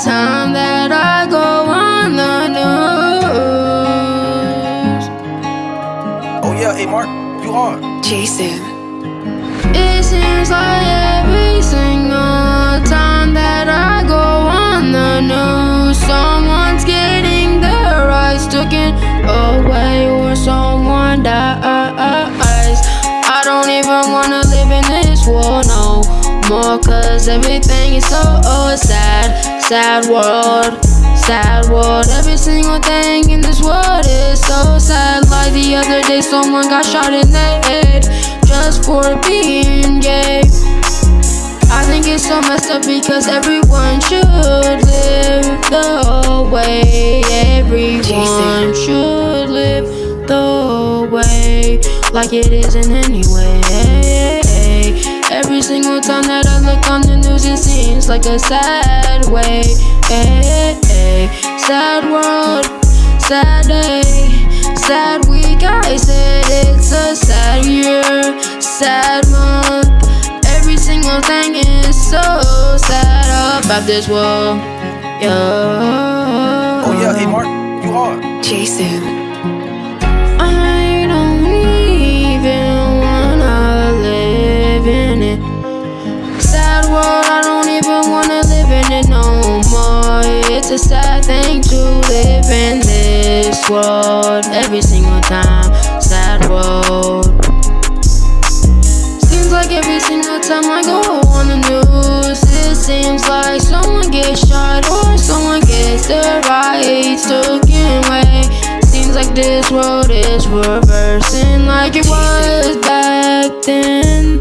time that I go on the news. Oh yeah, hey Mark, you hard. Jason. It seems like every single time that I go on the news, someone's getting their rights taken away or someone dies. I don't even wanna live in this world no more, cause everything is so oh, sad. Sad world, sad world. Every single thing in this world is so sad. Like the other day, someone got shot in the head just for being gay. I think it's so messed up because everyone should live the way everyone should live the way like it isn't anyway. Every single time that I look on the news, it seems like a sad way. Sad world, sad day, sad week. I said it's a sad year, sad month. Every single thing is so sad about this world. Yeah. Oh yeah, hey Mark, you are Jason. In this world every single time. Sad world. Seems like every single time I go on the news, it seems like someone gets shot or someone gets their rights taken away. Seems like this world is reversing like it was back then.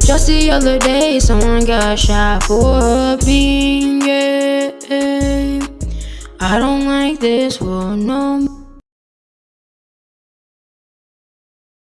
Just the other day, someone got shot for a gay. This no more.